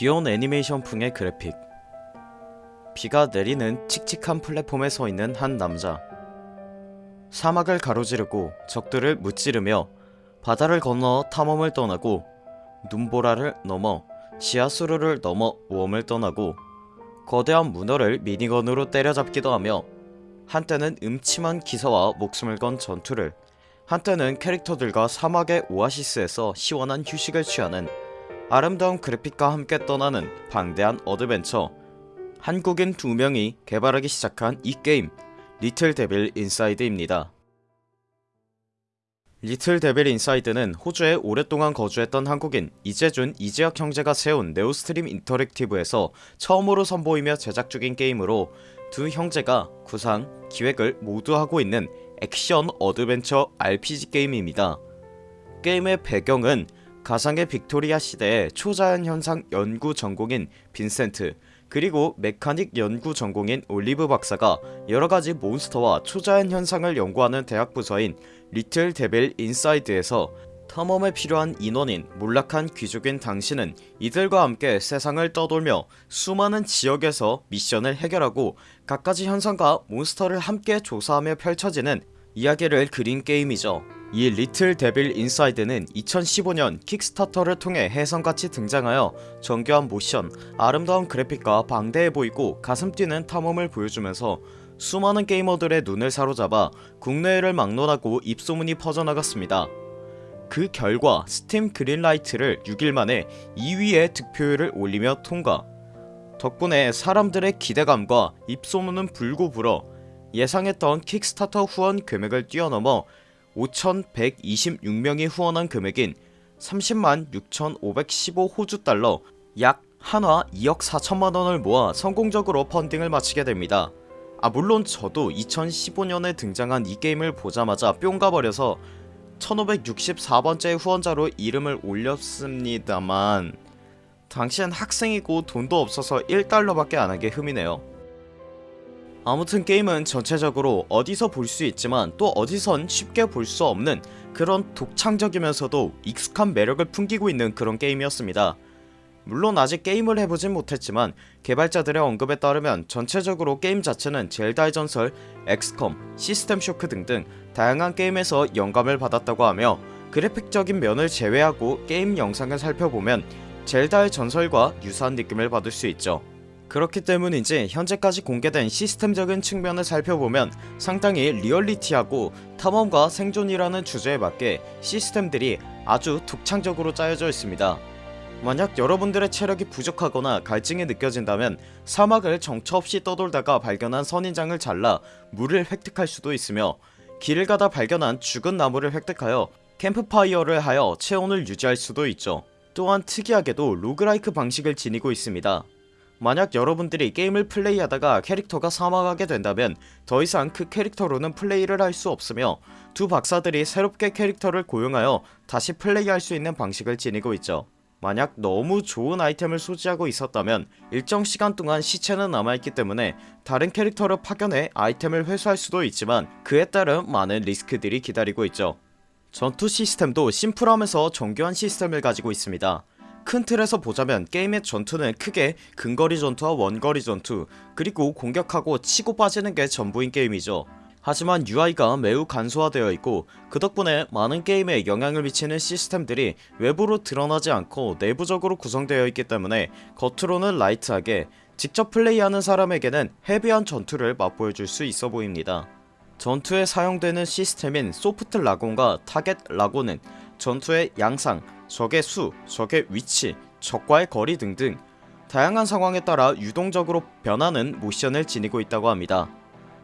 귀여운 애니메이션풍의 그래픽. 비가 내리는 칙칙한 플랫폼에 서있는 한 남자. 사막을 가로지르고 적들을 무찌르며 바다를 건너 탐험을 떠나고 눈보라를 넘어 지하수로를 넘어 모험을 떠나고 거대한 문어를 미니건으로 때려잡기도 하며 한때는 음침한 기사와 목숨을 건 전투를 한때는 캐릭터들과 사막의 오아시스에서 시원한 휴식을 취하는 아름다운 그래픽과 함께 떠나는 방대한 어드벤처 한국인 두 명이 개발하기 시작한 이 게임 Little Devil Inside입니다. Little Devil Inside는 호주에 오랫동안 거주했던 한국인 이재준 이재혁 형제가 세운 Neostream Interactive에서 처음으로 선보이며 제작 중인 게임으로 두 형제가 구상, 기획을 모두 하고 있는 액션 어드벤처 RPG 게임입니다. 게임의 배경은 가상의 빅토리아 시대의 초자연 현상 연구 전공인 빈센트 그리고 mechanic 연구 전공인 올리브 박사가 여러가지 몬스터와 초자연 현상을 연구하는 대학 부서인 Little Devil Inside에서 탐험에 필요한 인원인 몰락한 귀족인 당신은 이들과 함께 세상을 떠돌며 수많은 지역에서 미션을 해결하고 갖가지 현상과 몬스터를 함께 조사하며 펼쳐지는 이야기를 그린 게임이죠 이 Little Devil Inside는 2015년 Kickstarter를 통해 혜성같이 등장하여 정교한 모션, 아름다운 그래픽과 방대해 보이고 가슴 뛰는 탐험을 보여주면서 수많은 게이머들의 눈을 사로잡아 국내외를 막론하고 입소문이 퍼져나갔습니다. 그 결과 Steam Greenlight를 6일 만에 2위의 득표율을 올리며 통과. 덕분에 사람들의 기대감과 입소문은 불고 불어 예상했던 킥스타터 후원 금액을 뛰어넘어 5126명이 후원한 금액인 30만 6515 호주 달러 약 한화 2억 4천만원을 모아 성공적으로 펀딩을 마치게 됩니다. 아 물론 저도 2015년에 등장한 이 게임을 보자마자 뿅 가 버려서 1564번째 후원자로 이름을 올렸습니다만 당시엔 학생이고 돈도 없어서 1달러밖에 안하게 흠이네요 아무튼 게임은 전체적으로 어디서 볼 수 있지만 또 어디선 쉽게 볼 수 없는 그런 독창적이면서도 익숙한 매력을 풍기고 있는 그런 게임이었습니다. 물론 아직 게임을 해보진 못했지만 개발자들의 언급에 따르면 전체적으로 게임 자체는 젤다의 전설, XCOM, System Shock 등등 다양한 게임에서 영감을 받았다고 하며 그래픽적인 면을 제외하고 게임 영상을 살펴보면 젤다의 전설과 유사한 느낌을 받을 수 있죠 그렇기 때문인지 현재까지 공개된 시스템적인 측면을 살펴보면 상당히 리얼리티하고 탐험과 생존이라는 주제에 맞게 시스템들이 아주 독창적으로 짜여져 있습니다. 만약 여러분들의 체력이 부족하거나 갈증이 느껴진다면 사막을 정처 없이 떠돌다가 발견한 선인장을 잘라 물을 획득할 수도 있으며 길을 가다 발견한 죽은 나무를 획득하여 캠프파이어를 하여 체온을 유지할 수도 있죠. 또한 특이하게도 로그라이크 방식을 지니고 있습니다 만약 여러분들이 게임을 플레이하다가 캐릭터가 사망하게 된다면 더 이상 그 캐릭터로는 플레이를 할 수 없으며 두 박사들이 새롭게 캐릭터를 고용하여 다시 플레이할 수 있는 방식을 지니고 있죠. 만약 너무 좋은 아이템을 소지하고 있었다면 일정 시간 동안 시체는 남아있기 때문에 다른 캐릭터를 파견해 아이템을 회수할 수도 있지만 그에 따른 많은 리스크들이 기다리고 있죠. 전투 시스템도 심플하면서 정교한 시스템을 가지고 있습니다 큰 틀에서 보자면 게임의 전투는 크게 근거리 전투와 원거리 전투 그리고 공격하고 치고 빠지는 게 전부인 게임이죠. 하지만 UI가 매우 간소화되어 있고 그 덕분에 많은 게임에 영향을 미치는 시스템들이 외부로 드러나지 않고 내부적으로 구성되어 있기 때문에 겉으로는 light하게 직접 플레이하는 사람에게는 heavy한 전투를 맛보여줄 수 있어 보입니다. 전투에 사용되는 시스템인 soft lock-on과 target lock-on은 전투의 양상, 적의 수, 적의 위치, 적과의 거리 등등 다양한 상황에 따라 유동적으로 변하는 모션을 지니고 있다고 합니다.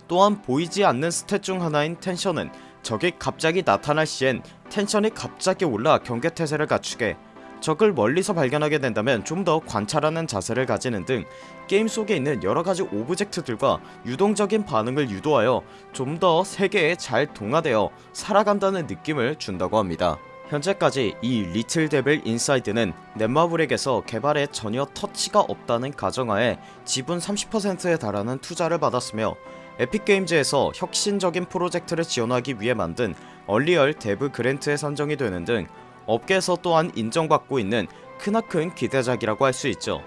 또한 보이지 않는 stat 중 하나인 tension은 적이 갑자기 나타날 시엔 tension이 갑자기 올라 경계태세를 갖추게 적을 멀리서 발견하게 된다면 좀 더 관찰하는 자세를 가지는 등 게임 속에 있는 여러가지 object들과 유동적인 반응을 유도하여 좀 더 세계에 잘 동화되어 살아간다는 느낌을 준다고 합니다 현재까지 이 Little Devil Inside는 넷마블에게서 개발에 전혀 터치가 없다는 가정하에 지분 30%에 달하는 투자를 받았으며 Epic Games에서 혁신적인 프로젝트를 지원하기 위해 만든 Unreal Dev Grant에 선정이 되는 등 업계에서 또한 인정받고 있는 크나큰 기대작이라고 할 수 있죠.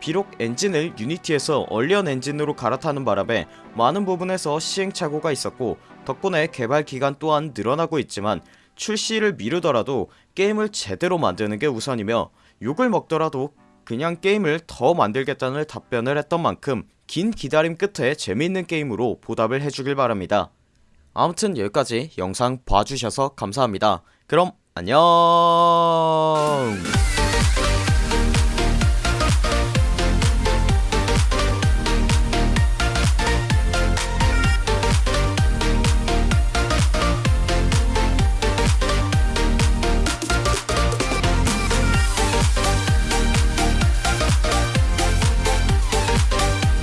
비록 엔진을 유니티에서 얼리언 엔진으로 갈아타는 바람에 많은 부분에서 시행착오가 있었고 덕분에 개발 기간 또한 늘어나고 있지만 출시를 미루더라도 게임을 제대로 만드는 게 우선이며 욕을 먹더라도 그냥 게임을 더 만들겠다는 답변을 했던 만큼 긴 기다림 끝에 재미있는 게임으로 보답을 해주길 바랍니다. 아무튼 여기까지 영상 봐주셔서 감사합니다. 그럼 안녕